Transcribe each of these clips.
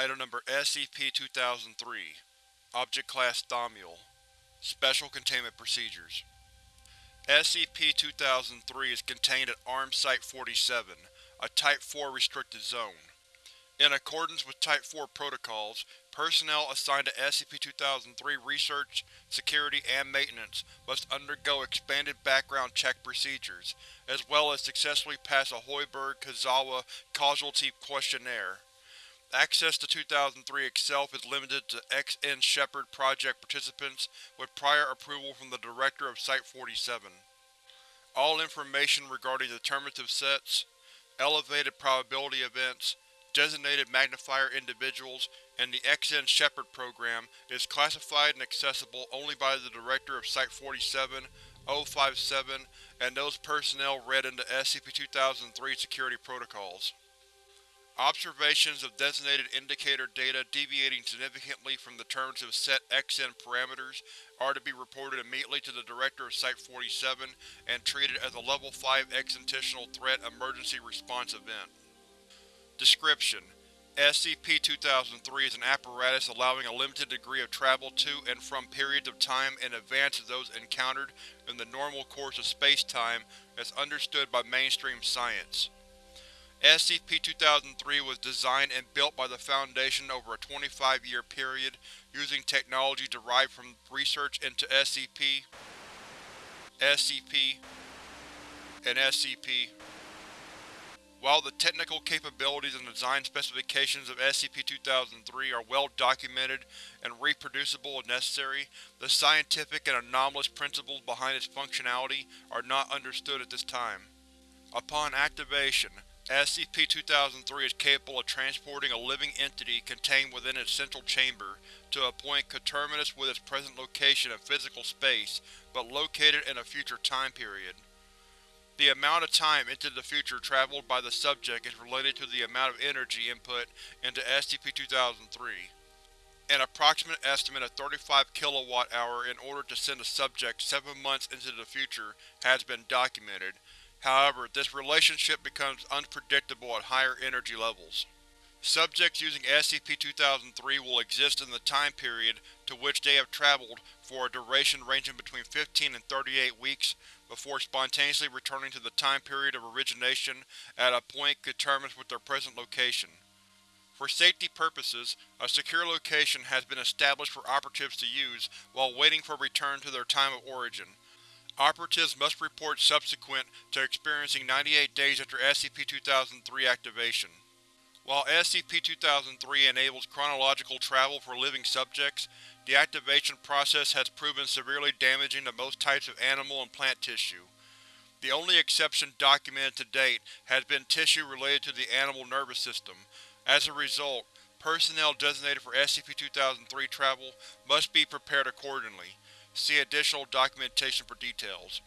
Item Number SCP-2003 Object Class Thaumiel Special Containment Procedures SCP-2003 is contained at ARM Site-47, a Type 4 restricted zone. In accordance with Type 4 protocols, personnel assigned to SCP-2003 research, security, and maintenance must undergo expanded background check procedures, as well as successfully pass a Hoiberg-Kazawa Casualty Questionnaire. Access to 2003 itself is limited to XN Shepard project participants with prior approval from the Director of Site-47. All information regarding determinative sets, elevated probability events, designated magnifier individuals, and the XN Shepard program is classified and accessible only by the Director of Site-47, 057, and those personnel read into SCP-2003 security protocols. Observations of designated indicator data deviating significantly from the terms of set XN parameters are to be reported immediately to the Director of Site-47 and treated as a Level 5 Existential Threat Emergency Response Event. Description: SCP-2003 is an apparatus allowing a limited degree of travel to and from periods of time in advance of those encountered in the normal course of space-time as understood by mainstream science. SCP-2003 was designed and built by the Foundation over a 25-year period using technology derived from research into SCP, SCP, and SCP. While the technical capabilities and design specifications of SCP-2003 are well documented and reproducible if necessary, the scientific and anomalous principles behind its functionality are not understood at this time. Upon activation, SCP-2003 is capable of transporting a living entity contained within its central chamber to a point coterminous with its present location in physical space, but located in a future time period. The amount of time into the future traveled by the subject is related to the amount of energy input into SCP-2003. An approximate estimate of 35 kWh in order to send a subject seven months into the future has been documented, However, this relationship becomes unpredictable at higher energy levels. Subjects using SCP-2003 will exist in the time period to which they have traveled for a duration ranging between 15 and 38 weeks before spontaneously returning to the time period of origination at a point determined with their present location. For safety purposes, a secure location has been established for operatives to use while waiting for return to their time of origin, Operatives must report subsequent to experiencing 98 days after SCP-2003 activation. While SCP-2003 enables chronological travel for living subjects, the activation process has proven severely damaging to most types of animal and plant tissue. The only exception documented to date has been tissue related to the animal nervous system. As a result, personnel designated for SCP-2003 travel must be prepared accordingly. See additional documentation for details.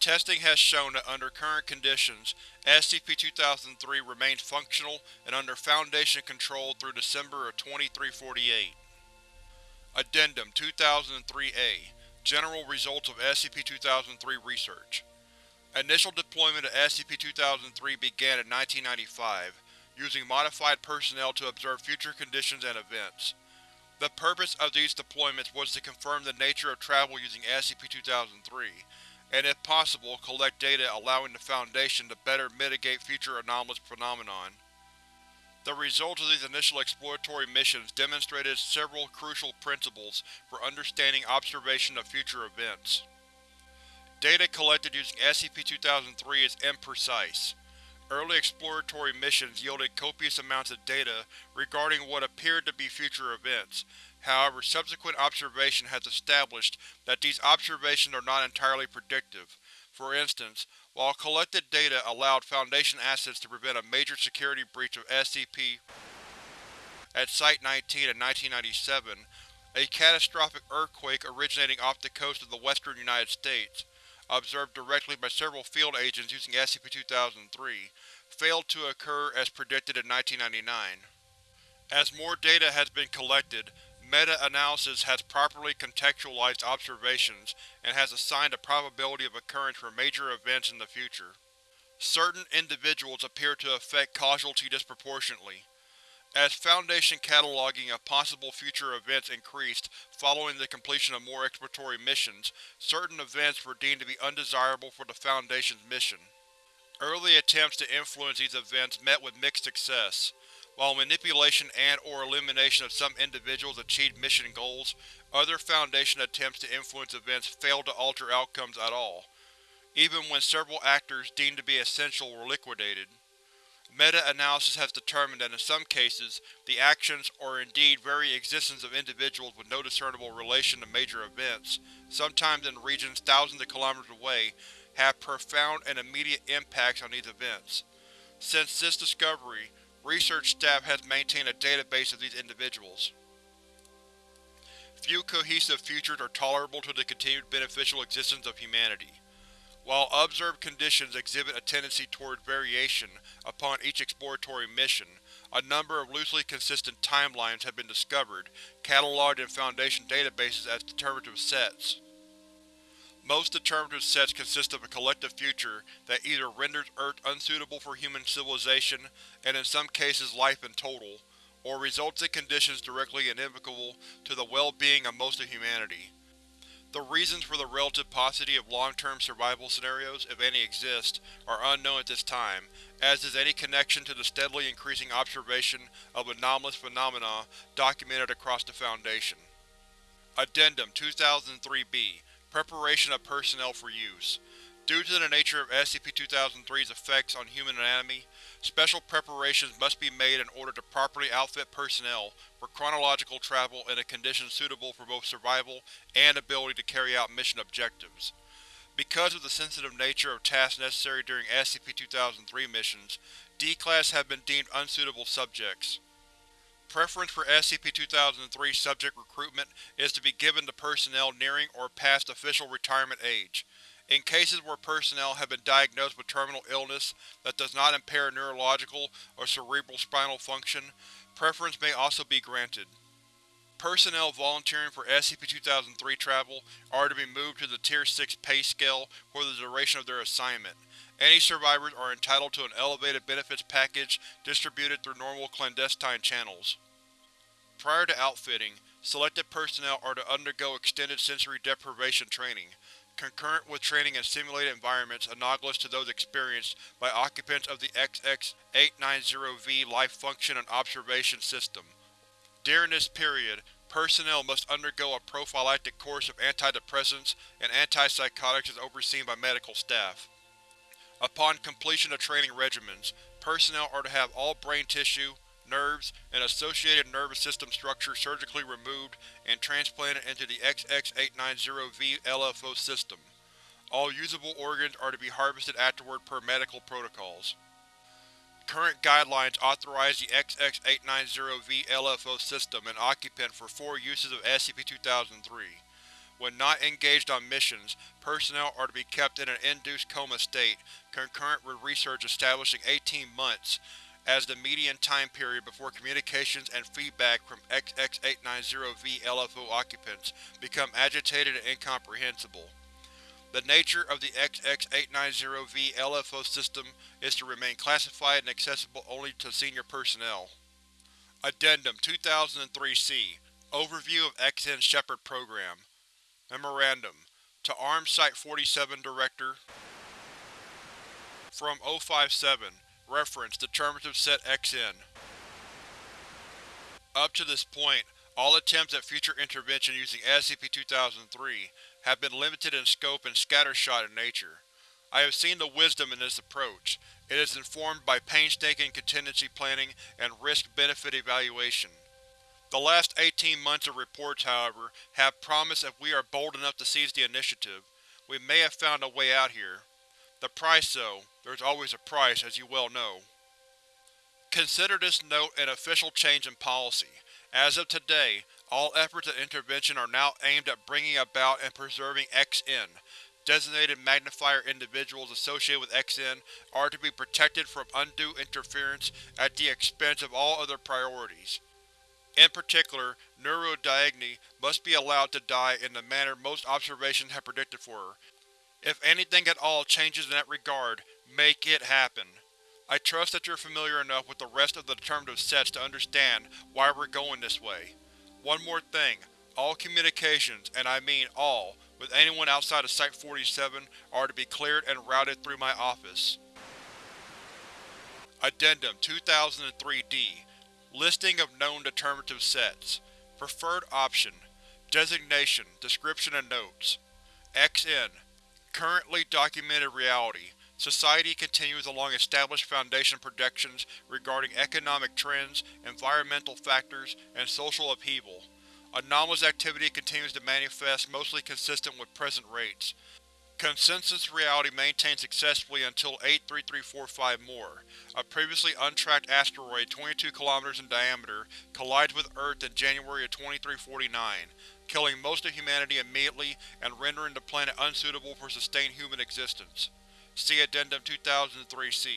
Testing has shown that under current conditions, SCP-2003 remains functional and under Foundation control through December of 2348. Addendum 2003-A General Results of SCP-2003 Research Initial deployment of SCP-2003 began in 1995, using modified personnel to observe future conditions and events. The purpose of these deployments was to confirm the nature of travel using SCP-2003, and if possible collect data allowing the Foundation to better mitigate future anomalous phenomenon. The results of these initial exploratory missions demonstrated several crucial principles for understanding observation of future events. Data collected using SCP-2003 is imprecise. Early exploratory missions yielded copious amounts of data regarding what appeared to be future events, however subsequent observation has established that these observations are not entirely predictive. For instance, while collected data allowed Foundation assets to prevent a major security breach of SCP at Site-19 in 1997, a catastrophic earthquake originating off the coast of the western United States, observed directly by several field agents using SCP-2003, failed to occur as predicted in 1999. As more data has been collected, meta-analysis has properly contextualized observations and has assigned a probability of occurrence for major events in the future. Certain individuals appear to affect casualty disproportionately. As Foundation cataloging of possible future events increased following the completion of more exploratory missions, certain events were deemed to be undesirable for the Foundation's mission. Early attempts to influence these events met with mixed success. While manipulation and or elimination of some individuals achieved mission goals, other Foundation attempts to influence events failed to alter outcomes at all, even when several actors deemed to be essential were liquidated. Meta-analysis has determined that in some cases, the actions or indeed very existence of individuals with no discernible relation to major events, sometimes in regions thousands of kilometers away, have profound and immediate impacts on these events. Since this discovery, research staff has maintained a database of these individuals. Few cohesive futures are tolerable to the continued beneficial existence of humanity. While observed conditions exhibit a tendency toward variation upon each exploratory mission, a number of loosely consistent timelines have been discovered, catalogued in Foundation databases as determinative sets. Most determinative sets consist of a collective future that either renders Earth unsuitable for human civilization, and in some cases life in total, or results in conditions directly inimical to the well-being of most of humanity. The reasons for the relative paucity of long-term survival scenarios, if any exist, are unknown at this time, as is any connection to the steadily increasing observation of anomalous phenomena documented across the Foundation. Addendum 2003-B Preparation of personnel for use. Due to the nature of SCP-2003's effects on human anatomy, special preparations must be made in order to properly outfit personnel for chronological travel in a condition suitable for both survival and ability to carry out mission objectives. Because of the sensitive nature of tasks necessary during SCP-2003 missions, D-Class have been deemed unsuitable subjects. Preference for SCP-2003 subject recruitment is to be given to personnel nearing or past official retirement age. In cases where personnel have been diagnosed with terminal illness that does not impair neurological or cerebral spinal function, preference may also be granted. Personnel volunteering for SCP-2003 travel are to be moved to the Tier 6 pay scale for the duration of their assignment. Any survivors are entitled to an elevated benefits package distributed through normal clandestine channels. Prior to outfitting, selected personnel are to undergo extended sensory deprivation training, concurrent with training in simulated environments analogous to those experienced by occupants of the XX-890V Life Function and Observation System. During this period, personnel must undergo a prophylactic course of antidepressants and antipsychotics as overseen by medical staff. Upon completion of training regimens, personnel are to have all brain tissue, nerves, and associated nervous system structure surgically removed and transplanted into the XX-890V LFO system. All usable organs are to be harvested afterward per medical protocols. Current guidelines authorize the XX-890V LFO system and occupant for four uses of SCP-2003. When not engaged on missions, personnel are to be kept in an induced coma state, concurrent with research establishing 18 months as the median time period before communications and feedback from XX-890V LFO occupants become agitated and incomprehensible. The nature of the XX-890V LFO system is to remain classified and accessible only to senior personnel. Addendum 2003-C Overview of XN Shepherd Program Memorandum To Arms Site-47 Director From 057 Reference Determinative Set XN Up to this point, all attempts at future intervention using SCP-2003 have been limited in scope and scattershot in nature. I have seen the wisdom in this approach. It is informed by painstaking contingency planning and risk-benefit evaluation. The last 18 months of reports, however, have promised if we are bold enough to seize the initiative, we may have found a way out here. The price, though, there's always a price, as you well know. Consider this note an official change in policy. As of today, all efforts at intervention are now aimed at bringing about and preserving XN. Designated magnifier individuals associated with XN are to be protected from undue interference at the expense of all other priorities. In particular, Neurodyne must be allowed to die in the manner most observations have predicted for her, if anything at all changes in that regard, make it happen. I trust that you're familiar enough with the rest of the determinative sets to understand why we're going this way. One more thing, all communications, and I mean all, with anyone outside of Site-47 are to be cleared and routed through my office. Addendum 2003-D Listing of known determinative sets Preferred option Designation, description and notes XN Currently documented reality Society continues along established Foundation projections regarding economic trends, environmental factors, and social upheaval. Anomalous activity continues to manifest mostly consistent with present rates. Consensus reality maintained successfully until 83345 more. A previously untracked asteroid 22 km in diameter collides with Earth in January of 2349, killing most of humanity immediately and rendering the planet unsuitable for sustained human existence. See Addendum 2003-C.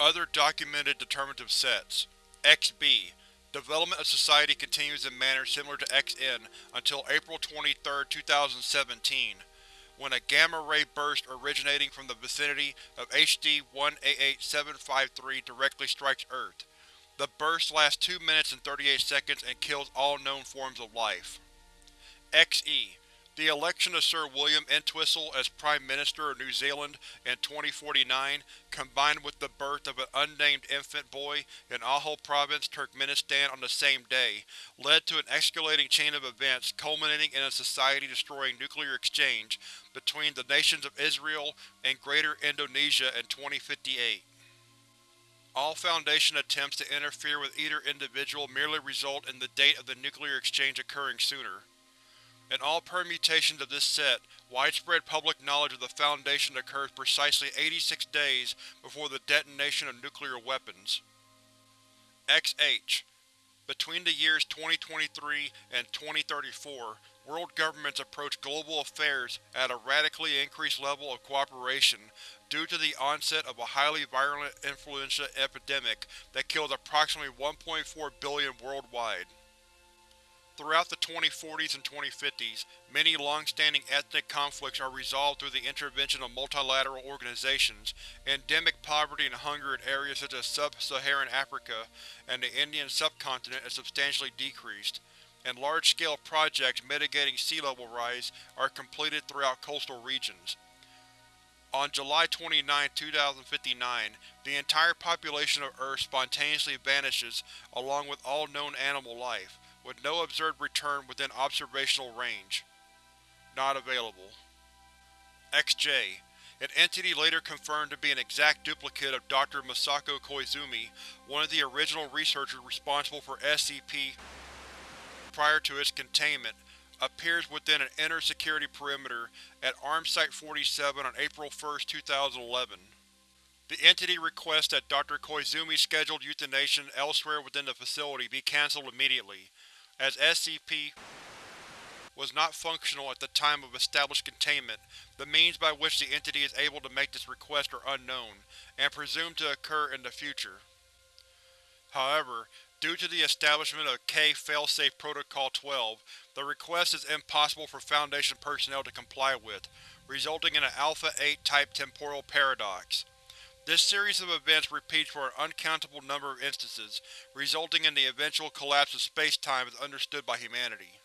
Other documented determinative sets XB Development of society continues in manner similar to XN until April 23, 2017, when a gamma-ray burst originating from the vicinity of HD 188753 directly strikes Earth. The burst lasts 2 minutes and 38 seconds and kills all known forms of life. XE the election of Sir William Entwistle as Prime Minister of New Zealand in 2049, combined with the birth of an unnamed infant boy in Ahal Province, Turkmenistan on the same day, led to an escalating chain of events culminating in a society-destroying nuclear exchange between the nations of Israel and Greater Indonesia in 2058. All Foundation attempts to interfere with either individual merely result in the date of the nuclear exchange occurring sooner. In all permutations of this set, widespread public knowledge of the Foundation occurs precisely 86 days before the detonation of nuclear weapons. XH Between the years 2023 and 2034, world governments approach global affairs at a radically increased level of cooperation due to the onset of a highly virulent influenza epidemic that kills approximately 1.4 billion worldwide. Throughout the 2040s and 2050s, many long-standing ethnic conflicts are resolved through the intervention of multilateral organizations. Endemic poverty and hunger in areas such as sub-Saharan Africa and the Indian subcontinent is substantially decreased, and large-scale projects mitigating sea level rise are completed throughout coastal regions. On July 29, 2059, the entire population of Earth spontaneously vanishes along with all known animal life with no observed return within observational range. Not available. XJ An entity later confirmed to be an exact duplicate of Dr. Masako Koizumi, one of the original researchers responsible for SCP prior to its containment, appears within an inner security perimeter at ARM Site-47 on April 1, 2011. The entity requests that Dr. Koizumi's scheduled euthanasia elsewhere within the facility be cancelled immediately, as SCP was not functional at the time of established containment, the means by which the entity is able to make this request are unknown, and presumed to occur in the future. However, due to the establishment of K-Failsafe Protocol 12, the request is impossible for Foundation personnel to comply with, resulting in an Alpha-8 type temporal paradox. This series of events repeats for an uncountable number of instances, resulting in the eventual collapse of space-time as understood by humanity.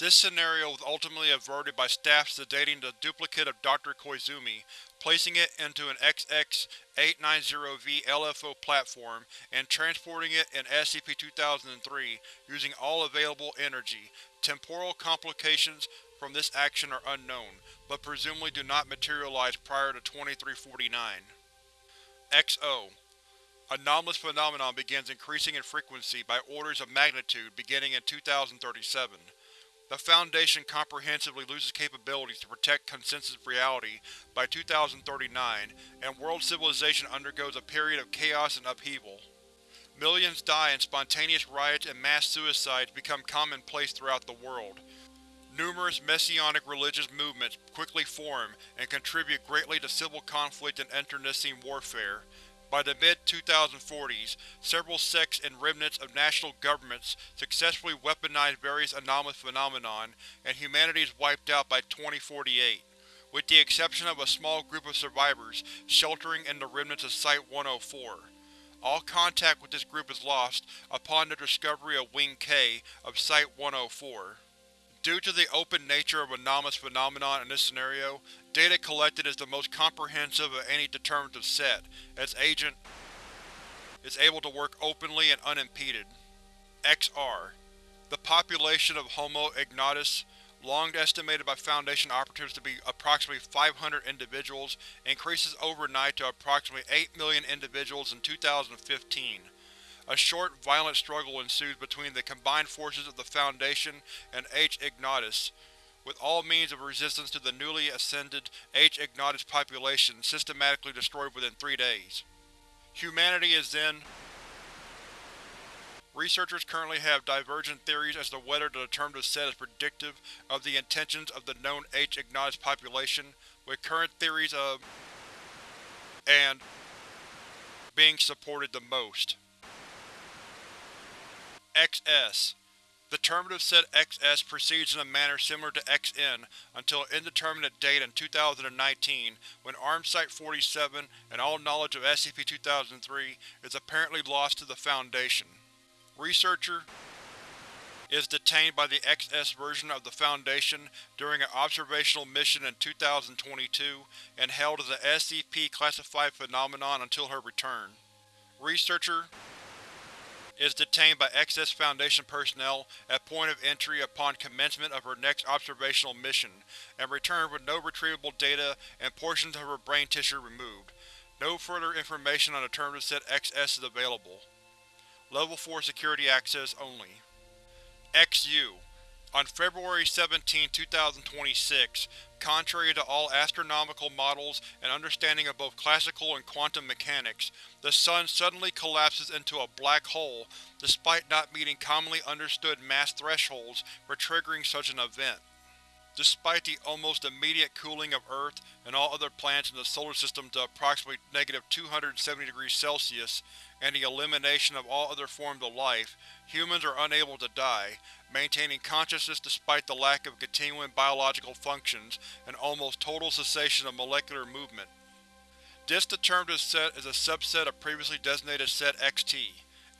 This scenario was ultimately averted by staff sedating the duplicate of Dr. Koizumi, placing it into an XX-890V LFO platform, and transporting it in SCP-2003 using all available energy. Temporal complications from this action are unknown, but presumably do not materialize prior to 2349. XO Anomalous phenomenon begins increasing in frequency by orders of magnitude beginning in 2037. The Foundation comprehensively loses capabilities to protect consensus reality by 2039, and world civilization undergoes a period of chaos and upheaval. Millions die and spontaneous riots and mass suicides become commonplace throughout the world. Numerous messianic religious movements quickly form and contribute greatly to civil conflict and internecine warfare. By the mid-2040s, several sects and remnants of national governments successfully weaponized various anomalous phenomenon, and humanity is wiped out by 2048, with the exception of a small group of survivors sheltering in the remnants of Site-104. All contact with this group is lost upon the discovery of Wing K of Site-104. Due to the open nature of anomalous phenomenon in this scenario, data collected is the most comprehensive of any determinative set, as Agent is able to work openly and unimpeded. XR The population of Homo ignatus, long estimated by Foundation operatives to be approximately 500 individuals, increases overnight to approximately 8 million individuals in 2015. A short, violent struggle ensues between the combined forces of the Foundation and H. ignatus, with all means of resistance to the newly ascended H. ignatus population systematically destroyed within three days. Humanity is then Researchers currently have divergent theories as to whether the determinative set is predictive of the intentions of the known H. ignatus population, with current theories of and being supported the most. XS The determinative set XS proceeds in a manner similar to XN until an indeterminate date in 2019 when ARM Site-47 and all knowledge of SCP-2003 is apparently lost to the Foundation. Researcher is detained by the XS version of the Foundation during an observational mission in 2022 and held as a SCP-classified phenomenon until her return. Researcher is detained by XS Foundation personnel at point of entry upon commencement of her next observational mission, and returned with no retrievable data and portions of her brain tissue removed. No further information on the determinative set XS is available. Level 4 security access only. XU On February 17, 2026, contrary to all astronomical models and understanding of both classical and quantum mechanics, the Sun suddenly collapses into a black hole despite not meeting commonly understood mass thresholds for triggering such an event. Despite the almost immediate cooling of Earth and all other planets in the Solar System to approximately negative 270 degrees Celsius, and the elimination of all other forms of life, humans are unable to die, maintaining consciousness despite the lack of continuing biological functions and almost total cessation of molecular movement. This determinative set is a subset of previously designated Set XT.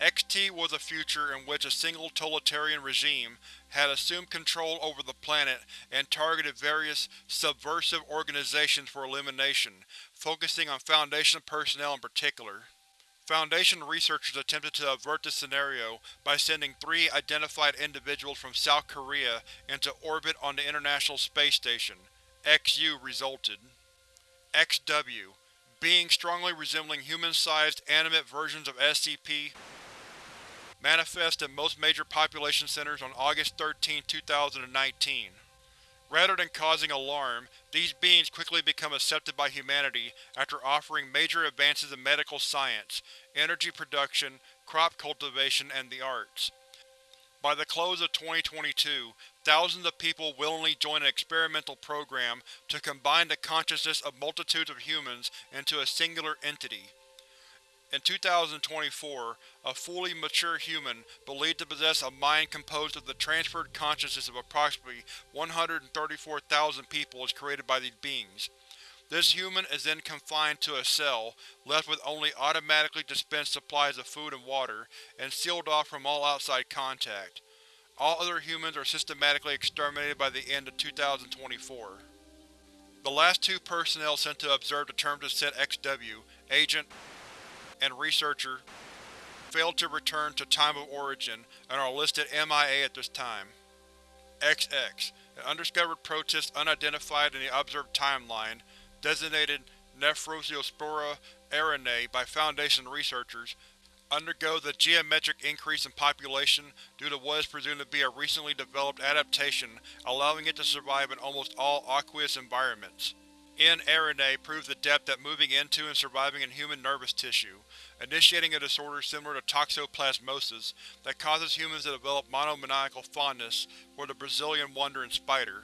XT was a future in which a single totalitarian regime had assumed control over the planet and targeted various subversive organizations for elimination, focusing on Foundation personnel in particular. Foundation researchers attempted to avert this scenario by sending three identified individuals from South Korea into orbit on the International Space Station. XU resulted. XW Beings strongly resembling human-sized, animate versions of SCP manifest in most major population centers on August 13, 2019. Rather than causing alarm, these beings quickly become accepted by humanity after offering major advances in medical science, energy production, crop cultivation, and the arts. By the close of 2022, thousands of people willingly join an experimental program to combine the consciousness of multitudes of humans into a singular entity. In 2024, a fully mature human, believed to possess a mind composed of the transferred consciousness of approximately 134,000 people is created by these beings. This human is then confined to a cell, left with only automatically dispensed supplies of food and water, and sealed off from all outside contact. All other humans are systematically exterminated by the end of 2024. The last two personnel sent to observe the determinative set XW, Agent and Researcher, failed to return to time of origin and are listed MIA at this time. XX, an undiscovered protist unidentified in the observed timeline, designated Nephrosispora arenae by Foundation researchers, undergo the geometric increase in population due to what is presumed to be a recently developed adaptation allowing it to survive in almost all aqueous environments. N. arenae proves the depth at moving into and surviving in human nervous tissue, initiating a disorder similar to toxoplasmosis that causes humans to develop monomaniacal fondness for the Brazilian wandering spider.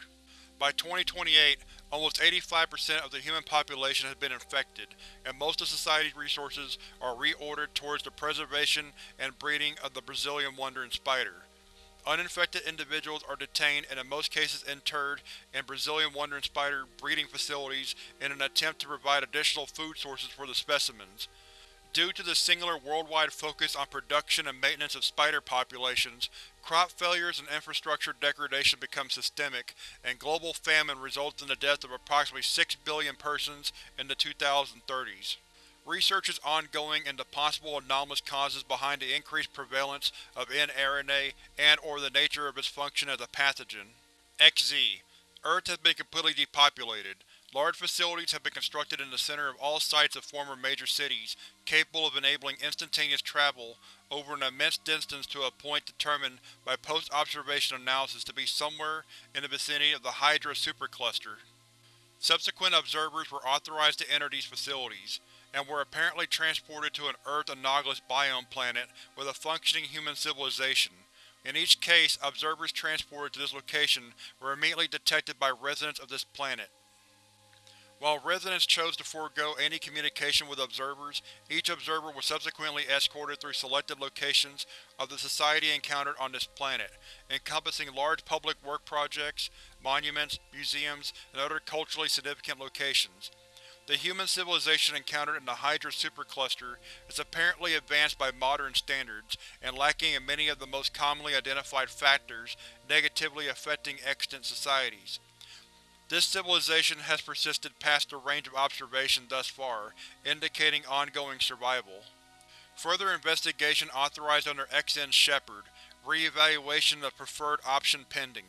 By 2028, almost 85% of the human population has been infected, and most of society's resources are reordered towards the preservation and breeding of the Brazilian wandering spider. Uninfected individuals are detained and in most cases interred in Brazilian wandering spider breeding facilities in an attempt to provide additional food sources for the specimens. Due to the singular worldwide focus on production and maintenance of spider populations, crop failures and infrastructure degradation become systemic, and global famine results in the death of approximately 6 billion persons in the 2030s. Research is ongoing into possible anomalous causes behind the increased prevalence of N. arenae and or the nature of its function as a pathogen. XZ Earth has been completely depopulated. Large facilities have been constructed in the center of all sites of former major cities, capable of enabling instantaneous travel over an immense distance to a point determined by post-observation analysis to be somewhere in the vicinity of the Hydra supercluster. Subsequent observers were authorized to enter these facilities and were apparently transported to an Earth-analogous biome planet with a functioning human civilization. In each case, observers transported to this location were immediately detected by residents of this planet. While residents chose to forego any communication with observers, each observer was subsequently escorted through selected locations of the society encountered on this planet, encompassing large public work projects, monuments, museums, and other culturally significant locations. The human civilization encountered in the Hydra supercluster is apparently advanced by modern standards, and lacking in many of the most commonly identified factors negatively affecting extant societies. This civilization has persisted past the range of observation thus far, indicating ongoing survival. Further investigation authorized under XN Shepherd, re-evaluation of preferred option pending.